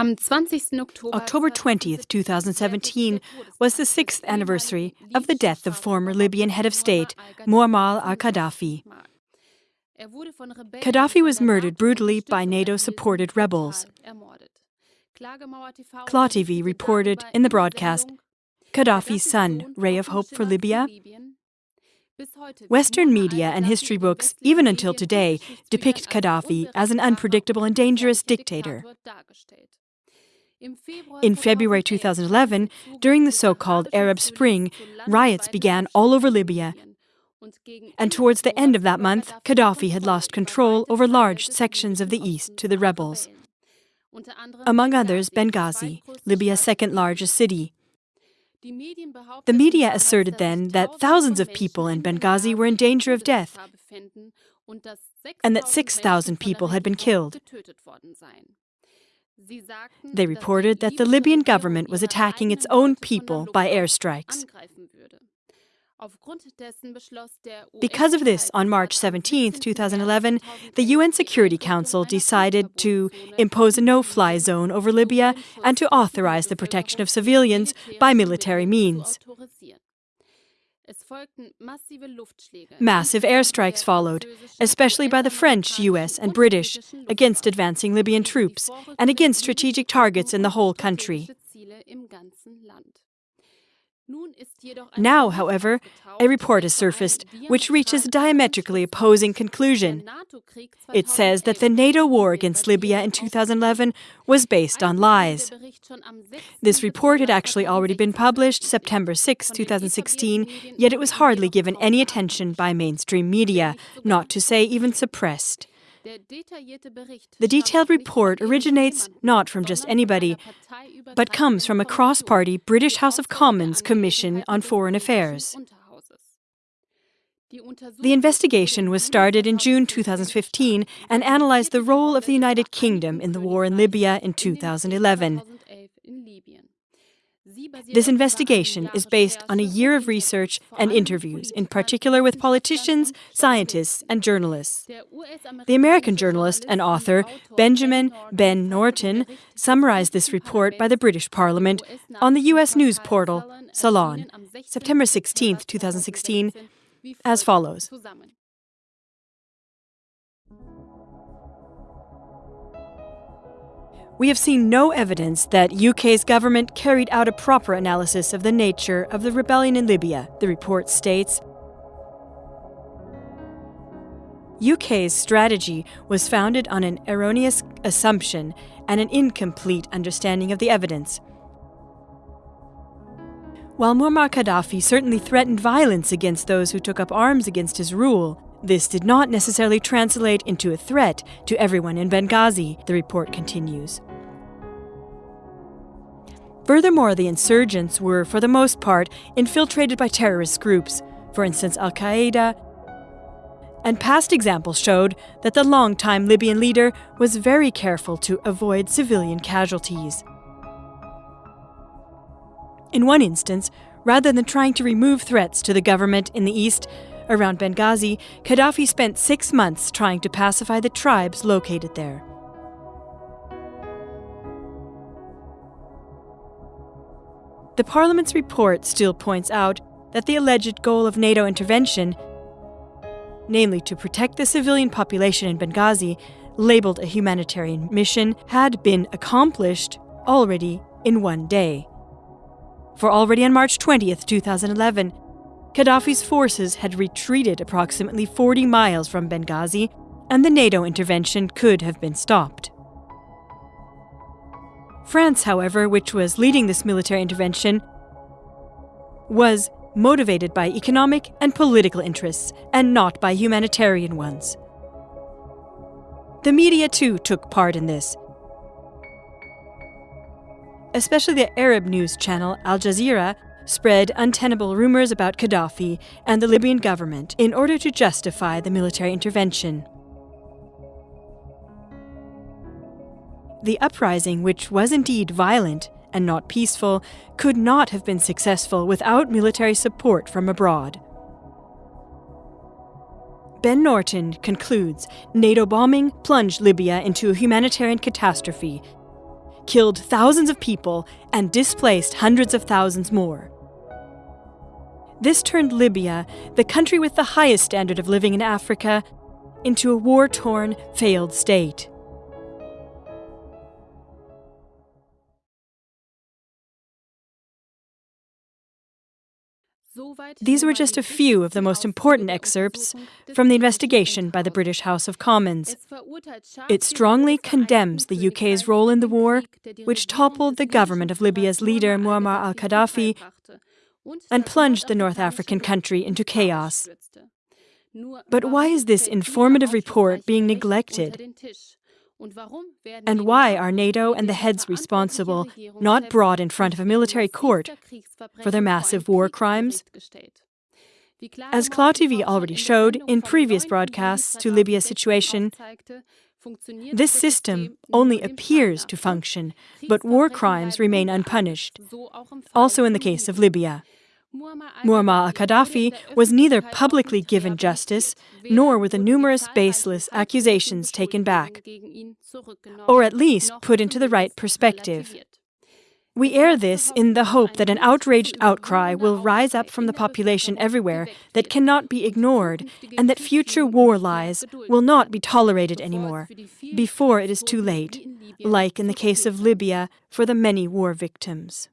October 20th, 2017, was the sixth anniversary of the death of former Libyan head of state, Muammar al Gaddafi. Gaddafi was murdered brutally by NATO supported rebels. Kla.TV reported in the broadcast Gaddafi's son, ray of hope for Libya? Western media and history books, even until today, depict Gaddafi as an unpredictable and dangerous dictator. In February 2011, during the so called Arab Spring, riots began all over Libya. And towards the end of that month, Gaddafi had lost control over large sections of the east to the rebels. Among others, Benghazi, Libya's second largest city. The media asserted then that thousands of people in Benghazi were in danger of death and that 6,000 people had been killed. They reported that the Libyan government was attacking its own people by airstrikes. Because of this, on March 17, 2011, the UN Security Council decided to impose a no fly zone over Libya and to authorize the protection of civilians by military means. Massive airstrikes followed, especially by the French, US, and British, against advancing Libyan troops and against strategic targets in the whole country. Now, however, a report has surfaced which reaches a diametrically opposing conclusion. It says that the NATO war against Libya in 2011 was based on lies. This report had actually already been published September 6, 2016, yet it was hardly given any attention by mainstream media, not to say even suppressed. The detailed report originates not from just anybody, but comes from a cross party British House of Commons Commission on Foreign Affairs. The investigation was started in June 2015 and analyzed the role of the United Kingdom in the war in Libya in 2011. This investigation is based on a year of research and interviews, in particular with politicians, scientists, and journalists. The American journalist and author Benjamin Ben Norton summarized this report by the British Parliament on the U.S. news portal Salon, September 16, 2016, as follows. We have seen no evidence that UK's government carried out a proper analysis of the nature of the rebellion in Libya, the report states. UK's strategy was founded on an erroneous assumption and an incomplete understanding of the evidence. While Muammar Gaddafi certainly threatened violence against those who took up arms against his rule, this did not necessarily translate into a threat to everyone in Benghazi, the report continues. Furthermore, the insurgents were, for the most part, infiltrated by terrorist groups, for instance, Al Qaeda. And past examples showed that the long-time Libyan leader was very careful to avoid civilian casualties. In one instance, rather than trying to remove threats to the government in the east, around Benghazi, Gaddafi spent six months trying to pacify the tribes located there. The Parliament's report still points out that the alleged goal of NATO intervention, namely to protect the civilian population in Benghazi, labeled a humanitarian mission, had been accomplished already in one day. For already on March 20th, 2011, Gaddafi's forces had retreated approximately 40 miles from Benghazi, and the NATO intervention could have been stopped. France, however, which was leading this military intervention, was motivated by economic and political interests and not by humanitarian ones. The media too took part in this. Especially the Arab news channel Al Jazeera spread untenable rumors about Gaddafi and the Libyan government in order to justify the military intervention. The uprising, which was indeed violent and not peaceful, could not have been successful without military support from abroad. Ben Norton concludes NATO bombing plunged Libya into a humanitarian catastrophe. killed thousands of people, and displaced hundreds of thousands more. This turned Libya, the country with the highest standard of living in Africa, into a war torn, failed state. These were just a few of the most important excerpts from the investigation by the British House of Commons. It strongly condemns the UK's role in the war, which toppled the government of Libya's leader Muammar al Gaddafi and plunged the North African country into chaos. But why is this informative report being neglected? And why are NATO and the heads responsible not brought in front of a military court for their massive war crimes? As Kla.TV already showed in previous broadcasts to Libya's situation, this system only appears to function, but war crimes remain unpunished, also in the case of Libya. Muammar al-Gaddafi was neither publicly given justice, nor were the numerous baseless accusations taken back, or at least put into the right perspective. We air this in the hope that an outraged outcry will rise up from the population everywhere that cannot be ignored, and that future war lies will not be tolerated anymore, before it is too late, like in the case of Libya for the many war victims.